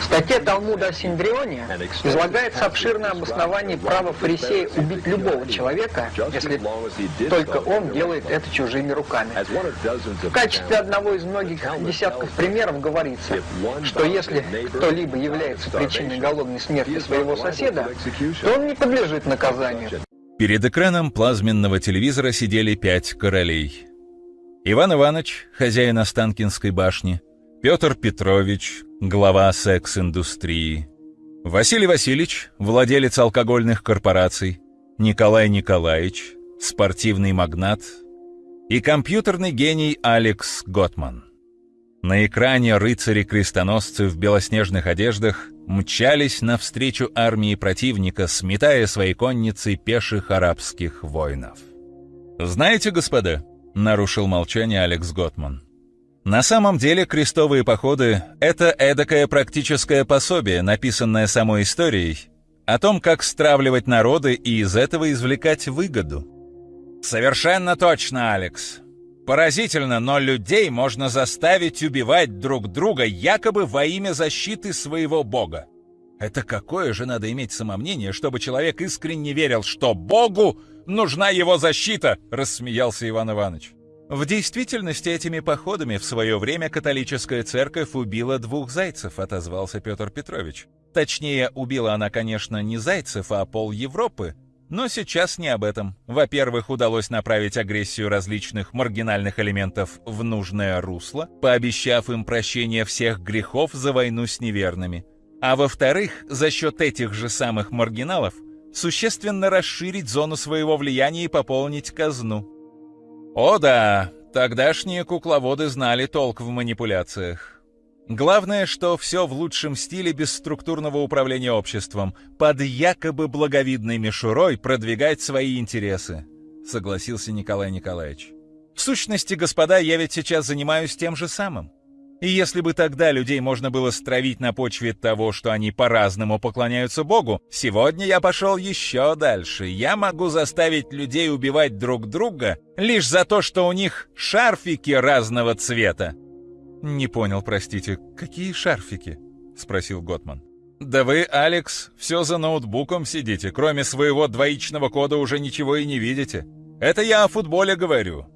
В статье Талмуда о Синдрионе излагается обширное обоснование права фарисея убить любого человека, если только он делает это чужими руками. В качестве одного из многих десятков примеров говорится, что если кто-либо является причиной голодной смерти своего соседа, то он не подлежит наказанию. Перед экраном плазменного телевизора сидели пять королей. Иван Иванович, хозяин Останкинской башни, Петр Петрович, глава секс-индустрии, Василий Васильевич, владелец алкогольных корпораций, Николай Николаевич, спортивный магнат. И компьютерный гений Алекс Готман. На экране рыцари-крестоносцы в белоснежных одеждах мчались навстречу армии противника, сметая своей конницей пеших арабских воинов. «Знаете, господа», — нарушил молчание Алекс Готман, на самом деле крестовые походы — это эдакое практическое пособие, написанное самой историей, о том, как стравливать народы и из этого извлекать выгоду. Совершенно точно, Алекс. Поразительно, но людей можно заставить убивать друг друга якобы во имя защиты своего бога. Это какое же надо иметь самомнение, чтобы человек искренне верил, что богу нужна его защита, рассмеялся Иван Иванович. В действительности этими походами в свое время католическая церковь убила двух зайцев, отозвался Петр Петрович. Точнее, убила она, конечно, не зайцев, а пол Европы. Но сейчас не об этом. Во-первых, удалось направить агрессию различных маргинальных элементов в нужное русло, пообещав им прощение всех грехов за войну с неверными. А во-вторых, за счет этих же самых маргиналов существенно расширить зону своего влияния и пополнить казну. О да, тогдашние кукловоды знали толк в манипуляциях. Главное, что все в лучшем стиле бесструктурного управления обществом, под якобы благовидной мишурой продвигать свои интересы, согласился Николай Николаевич. В сущности, господа, я ведь сейчас занимаюсь тем же самым. И если бы тогда людей можно было стравить на почве того, что они по-разному поклоняются Богу, сегодня я пошел еще дальше. Я могу заставить людей убивать друг друга лишь за то, что у них шарфики разного цвета. «Не понял, простите, какие шарфики?» — спросил Готман. «Да вы, Алекс, все за ноутбуком сидите, кроме своего двоичного кода уже ничего и не видите. Это я о футболе говорю.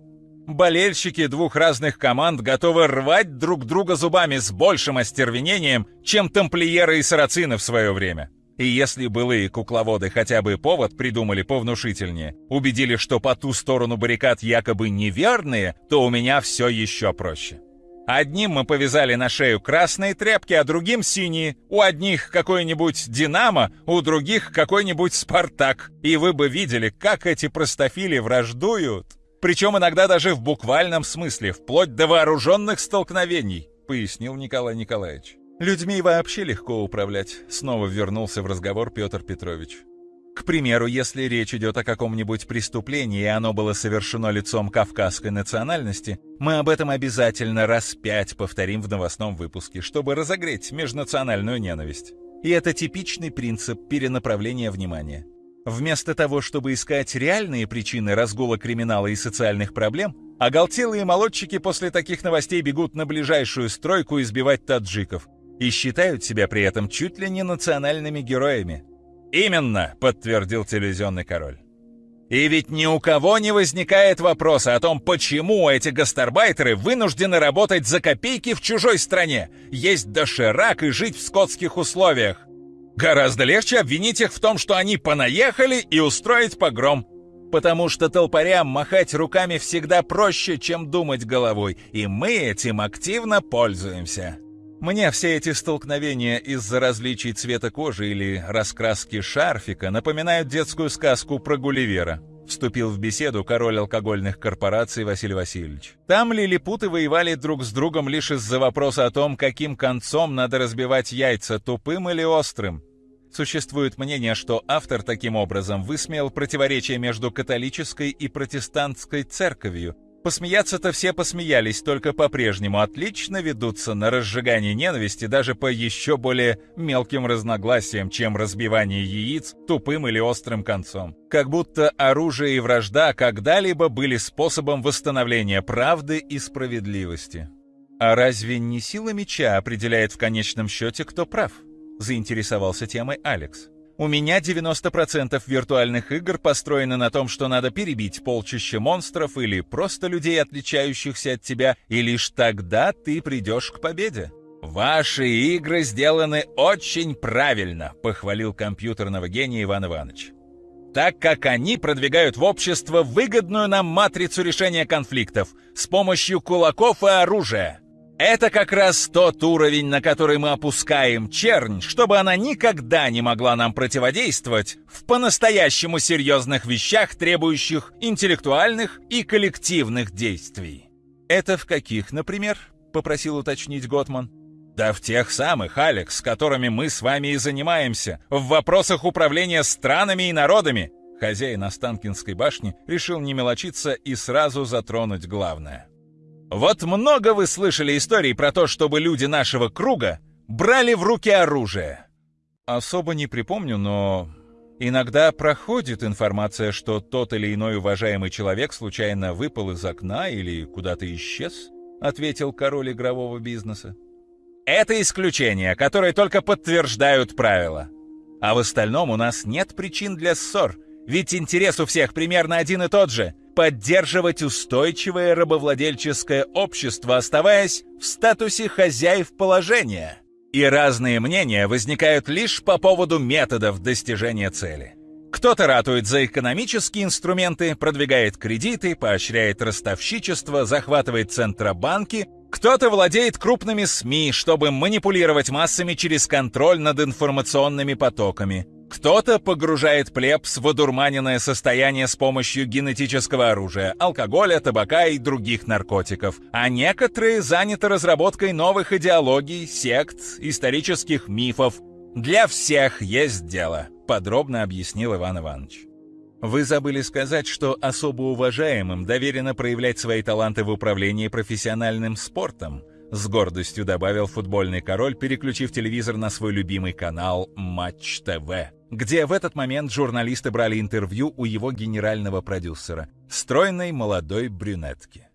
Болельщики двух разных команд готовы рвать друг друга зубами с большим остервенением, чем тамплиеры и сарацины в свое время. И если былые кукловоды хотя бы повод придумали повнушительнее, убедили, что по ту сторону баррикад якобы неверные, то у меня все еще проще. Одним мы повязали на шею красные тряпки, а другим синие. У одних какой-нибудь «Динамо», у других какой-нибудь «Спартак». И вы бы видели, как эти простофили враждуют. Причем иногда даже в буквальном смысле, вплоть до вооруженных столкновений, пояснил Николай Николаевич. Людьми вообще легко управлять, снова вернулся в разговор Петр Петрович. К примеру, если речь идет о каком-нибудь преступлении, и оно было совершено лицом кавказской национальности, мы об этом обязательно раз пять повторим в новостном выпуске, чтобы разогреть межнациональную ненависть. И это типичный принцип перенаправления внимания. Вместо того, чтобы искать реальные причины разгула криминала и социальных проблем, оголтелые молодчики после таких новостей бегут на ближайшую стройку избивать таджиков и считают себя при этом чуть ли не национальными героями. «Именно!» — подтвердил телевизионный король. И ведь ни у кого не возникает вопроса о том, почему эти гастарбайтеры вынуждены работать за копейки в чужой стране, есть доширак и жить в скотских условиях. Гораздо легче обвинить их в том, что они понаехали и устроить погром. Потому что толпарям махать руками всегда проще, чем думать головой, и мы этим активно пользуемся. Мне все эти столкновения из-за различий цвета кожи или раскраски шарфика напоминают детскую сказку про Гулливера. Вступил в беседу король алкогольных корпораций Василий Васильевич. Там лилипуты воевали друг с другом лишь из-за вопроса о том, каким концом надо разбивать яйца, тупым или острым. Существует мнение, что автор таким образом высмеял противоречие между католической и протестантской церковью, Посмеяться-то все посмеялись, только по-прежнему отлично ведутся на разжигание ненависти даже по еще более мелким разногласиям, чем разбивание яиц тупым или острым концом. Как будто оружие и вражда когда-либо были способом восстановления правды и справедливости. «А разве не сила меча определяет в конечном счете, кто прав?» — заинтересовался темой Алекс. «У меня 90% виртуальных игр построены на том, что надо перебить полчища монстров или просто людей, отличающихся от тебя, и лишь тогда ты придешь к победе». «Ваши игры сделаны очень правильно», — похвалил компьютерного гения Иван Иванович так как они продвигают в общество выгодную нам матрицу решения конфликтов с помощью кулаков и оружия. Это как раз тот уровень, на который мы опускаем чернь, чтобы она никогда не могла нам противодействовать в по-настоящему серьезных вещах, требующих интеллектуальных и коллективных действий. «Это в каких, например?» — попросил уточнить Готман. Да в тех самых, Алекс, которыми мы с вами и занимаемся, в вопросах управления странами и народами. Хозяин Останкинской башни решил не мелочиться и сразу затронуть главное. Вот много вы слышали историй про то, чтобы люди нашего круга брали в руки оружие. Особо не припомню, но иногда проходит информация, что тот или иной уважаемый человек случайно выпал из окна или куда-то исчез, ответил король игрового бизнеса. Это исключения, которые только подтверждают правила. А в остальном у нас нет причин для ссор, ведь интерес у всех примерно один и тот же – поддерживать устойчивое рабовладельческое общество, оставаясь в статусе хозяев положения. И разные мнения возникают лишь по поводу методов достижения цели. Кто-то ратует за экономические инструменты, продвигает кредиты, поощряет ростовщичество, захватывает центробанки – кто-то владеет крупными СМИ, чтобы манипулировать массами через контроль над информационными потоками. Кто-то погружает плебс в одурманенное состояние с помощью генетического оружия, алкоголя, табака и других наркотиков. А некоторые заняты разработкой новых идеологий, сект, исторических мифов. Для всех есть дело, подробно объяснил Иван Иванович. Вы забыли сказать, что особо уважаемым доверено проявлять свои таланты в управлении профессиональным спортом, с гордостью добавил футбольный король, переключив телевизор на свой любимый канал Матч ТВ, где в этот момент журналисты брали интервью у его генерального продюсера, стройной молодой брюнетки.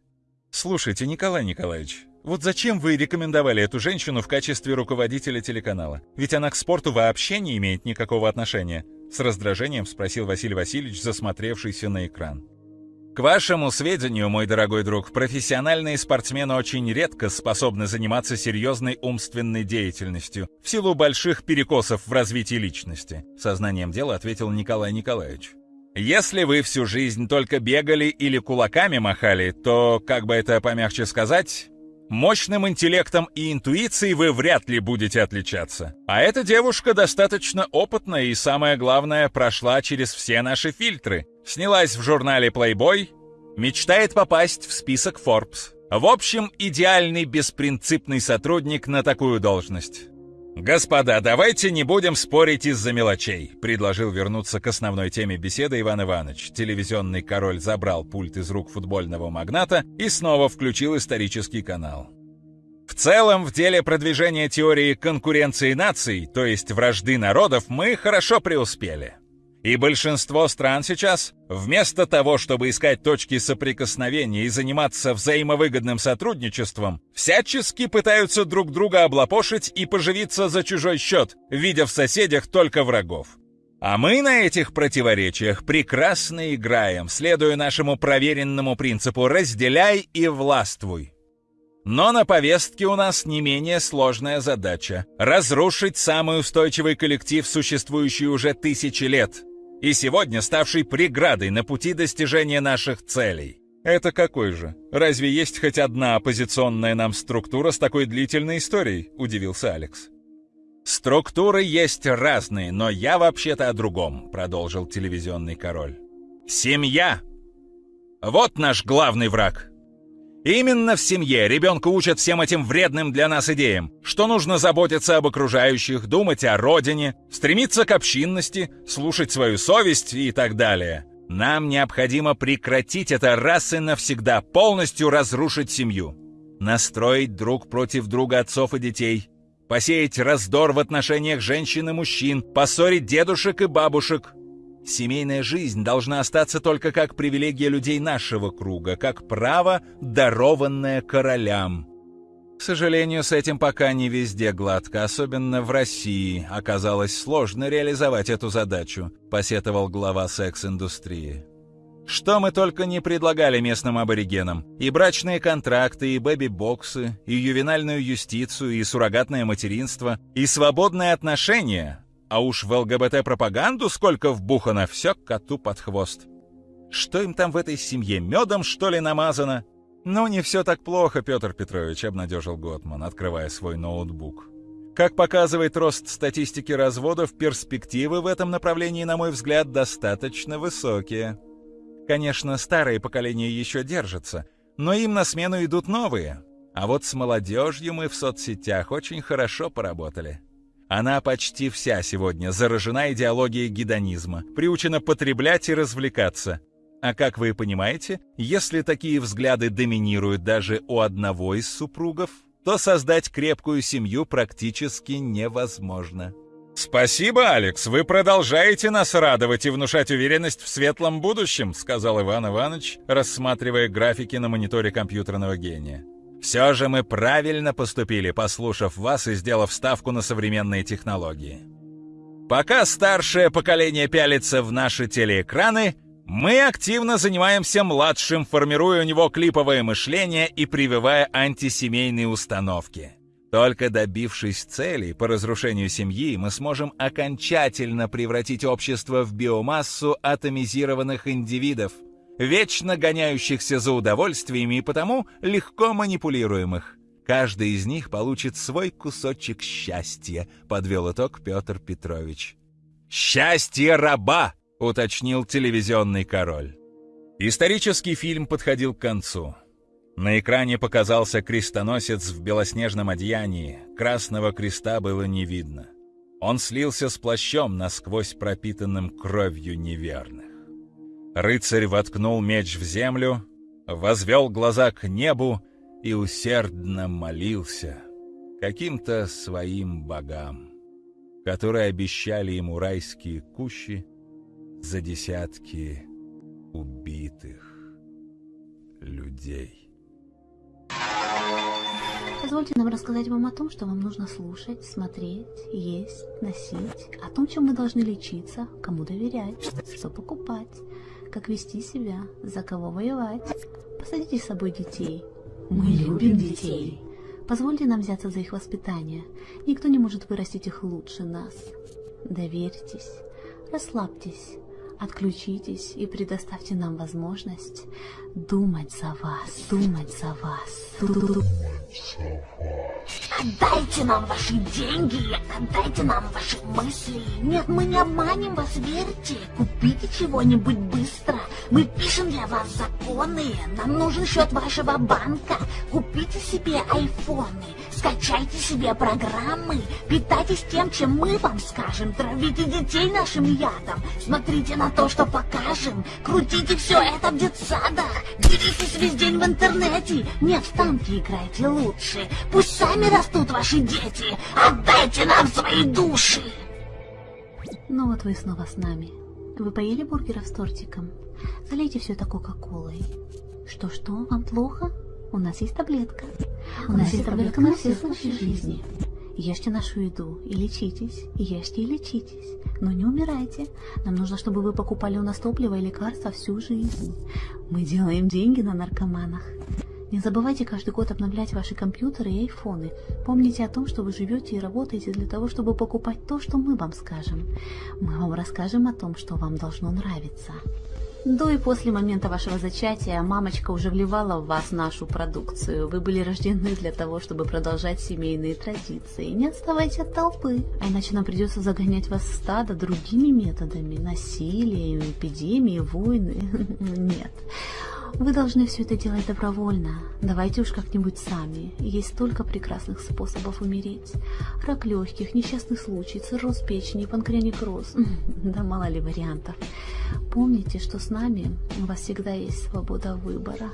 Слушайте, Николай Николаевич, вот зачем вы рекомендовали эту женщину в качестве руководителя телеканала? Ведь она к спорту вообще не имеет никакого отношения. С раздражением спросил Василий Васильевич, засмотревшийся на экран. К вашему сведению, мой дорогой друг, профессиональные спортсмены очень редко способны заниматься серьезной умственной деятельностью в силу больших перекосов в развитии личности, сознанием дела ответил Николай Николаевич. Если вы всю жизнь только бегали или кулаками махали, то, как бы это помягче сказать, Мощным интеллектом и интуицией вы вряд ли будете отличаться. А эта девушка достаточно опытная и, самое главное, прошла через все наши фильтры. Снялась в журнале Playboy, мечтает попасть в список Forbes. В общем, идеальный беспринципный сотрудник на такую должность. «Господа, давайте не будем спорить из-за мелочей», — предложил вернуться к основной теме беседы Иван Иванович. Телевизионный король забрал пульт из рук футбольного магната и снова включил исторический канал. В целом, в деле продвижения теории конкуренции наций, то есть вражды народов, мы хорошо преуспели. И большинство стран сейчас, вместо того, чтобы искать точки соприкосновения и заниматься взаимовыгодным сотрудничеством, всячески пытаются друг друга облапошить и поживиться за чужой счет, видя в соседях только врагов. А мы на этих противоречиях прекрасно играем, следуя нашему проверенному принципу «разделяй и властвуй». Но на повестке у нас не менее сложная задача — разрушить самый устойчивый коллектив, существующий уже тысячи лет — и сегодня ставший преградой на пути достижения наших целей. Это какой же? Разве есть хоть одна оппозиционная нам структура с такой длительной историей? Удивился Алекс. Структуры есть разные, но я вообще-то о другом, продолжил телевизионный король. Семья! Вот наш главный враг. Именно в семье ребенка учат всем этим вредным для нас идеям, что нужно заботиться об окружающих, думать о родине, стремиться к общинности, слушать свою совесть и так далее. Нам необходимо прекратить это раз и навсегда, полностью разрушить семью. Настроить друг против друга отцов и детей, посеять раздор в отношениях женщин и мужчин, поссорить дедушек и бабушек, Семейная жизнь должна остаться только как привилегия людей нашего круга, как право, дарованное королям. К сожалению, с этим пока не везде гладко, особенно в России. Оказалось сложно реализовать эту задачу, посетовал глава секс-индустрии. Что мы только не предлагали местным аборигенам. И брачные контракты, и бэби-боксы, и ювенальную юстицию, и суррогатное материнство, и свободные отношения. А уж в ЛГБТ-пропаганду сколько вбухано, все коту под хвост. Что им там в этой семье, медом, что ли, намазано? «Ну, не все так плохо, Петр Петрович», — обнадежил Готман, открывая свой ноутбук. Как показывает рост статистики разводов, перспективы в этом направлении, на мой взгляд, достаточно высокие. Конечно, старые поколения еще держатся, но им на смену идут новые. А вот с молодежью мы в соцсетях очень хорошо поработали. Она почти вся сегодня заражена идеологией гедонизма, приучена потреблять и развлекаться. А как вы понимаете, если такие взгляды доминируют даже у одного из супругов, то создать крепкую семью практически невозможно. «Спасибо, Алекс, вы продолжаете нас радовать и внушать уверенность в светлом будущем», сказал Иван Иванович, рассматривая графики на мониторе компьютерного гения. «Все же мы правильно поступили, послушав вас и сделав ставку на современные технологии. Пока старшее поколение пялится в наши телеэкраны, мы активно занимаемся младшим, формируя у него клиповое мышление и прививая антисемейные установки. Только добившись целей по разрушению семьи, мы сможем окончательно превратить общество в биомассу атомизированных индивидов, вечно гоняющихся за удовольствиями и потому легко манипулируемых. Каждый из них получит свой кусочек счастья, подвел итог Петр Петрович. «Счастье раба!» — уточнил телевизионный король. Исторический фильм подходил к концу. На экране показался крестоносец в белоснежном одеянии, красного креста было не видно. Он слился с плащом, насквозь пропитанным кровью неверных. Рыцарь воткнул меч в землю, возвел глаза к небу и усердно молился каким-то своим богам, которые обещали ему райские кущи за десятки убитых людей. Позвольте нам рассказать вам о том, что вам нужно слушать, смотреть, есть, носить, о том, чем мы должны лечиться, кому доверять, что покупать, как вести себя, за кого воевать. Посадите с собой детей. Мы любим детей. Позвольте нам взяться за их воспитание. Никто не может вырастить их лучше нас. Доверьтесь, расслабьтесь, Отключитесь и предоставьте нам возможность думать за вас, думать за вас. Отдайте нам ваши деньги, отдайте нам ваши мысли. Нет, мы не обманем вас, верьте. Купите чего-нибудь быстро. Мы пишем для вас законы. Нам нужен счет вашего банка. Купите себе айфоны. Скачайте себе программы, питайтесь тем, чем мы вам скажем, травите детей нашим ядом, смотрите на то, что покажем, крутите все это в детсадах, делитесь весь день в интернете, нет, в танки играйте лучше, пусть сами растут ваши дети, отдайте нам свои души. Ну вот вы снова с нами. Вы поели бургеров с тортиком? Залейте все это кока-колой. Что-что, вам плохо? У нас есть таблетка. У нас есть таблетка на все случаи жизни. Ешьте нашу еду и лечитесь, ешьте и лечитесь, но не умирайте. Нам нужно, чтобы вы покупали у нас топливо и лекарства всю жизнь. Мы делаем деньги на наркоманах. Не забывайте каждый год обновлять ваши компьютеры и айфоны. Помните о том, что вы живете и работаете для того, чтобы покупать то, что мы вам скажем. Мы вам расскажем о том, что вам должно нравиться. До и после момента вашего зачатия мамочка уже вливала в вас нашу продукцию. Вы были рождены для того, чтобы продолжать семейные традиции. Не отставайте от толпы, а иначе нам придется загонять вас в стадо другими методами. Насилием, эпидемией, войны. Нет. Вы должны все это делать добровольно. Давайте уж как-нибудь сами. Есть столько прекрасных способов умереть. Рак легких, несчастный случай, цирроз печени, панкреонекроз. Да мало ли вариантов. Помните, что с нами у вас всегда есть свобода выбора.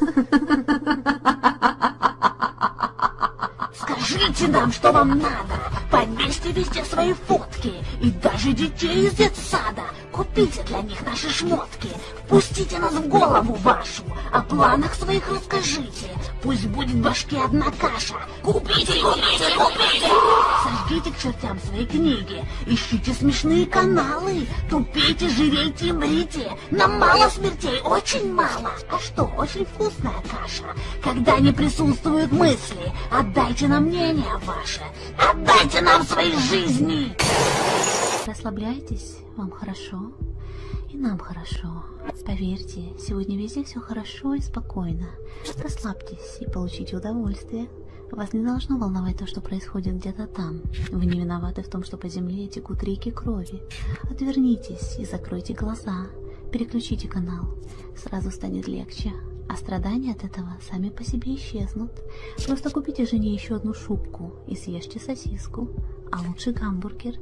Скажите нам, что вам надо. Повесьте везде свои фотки. И даже детей из детсада. Купите для них наши шмотки. Пустите нас в голову вашу, о планах своих расскажите. Пусть будет в башке одна каша. Купите, купите, купите! Сожгите к чертям свои книги, ищите смешные каналы, тупите, жирейте и мрите. Нам мало смертей, очень мало. А что, очень вкусная каша. Когда не присутствуют мысли, отдайте нам мнение ваше. Отдайте нам свои жизни! Расслабляйтесь, вам хорошо, и нам хорошо. Поверьте, сегодня везде все хорошо и спокойно. Расслабьтесь и получите удовольствие. Вас не должно волновать то, что происходит где-то там. Вы не виноваты в том, что по земле текут реки крови. Отвернитесь и закройте глаза. Переключите канал. Сразу станет легче. А страдания от этого сами по себе исчезнут. Просто купите жене еще одну шубку и съешьте сосиску. А лучше гамбургер.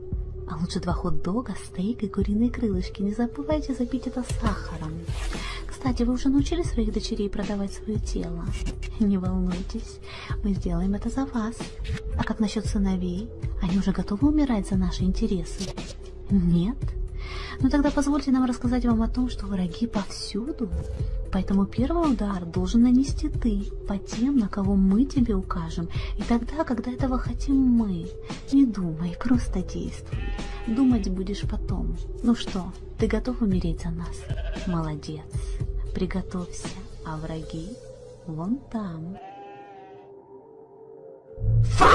А лучше два хот-дога, стейк и куриные крылышки. Не забывайте запить это сахаром. Кстати, вы уже научили своих дочерей продавать свое тело? Не волнуйтесь, мы сделаем это за вас. А как насчет сыновей? Они уже готовы умирать за наши интересы? Нет? Ну тогда позвольте нам рассказать вам о том, что враги повсюду. Поэтому первый удар должен нанести ты по тем, на кого мы тебе укажем. И тогда, когда этого хотим мы, не думай, просто действуй. Думать будешь потом. Ну что, ты готов умереть за нас? Молодец. Приготовься, а враги вон там. Фа!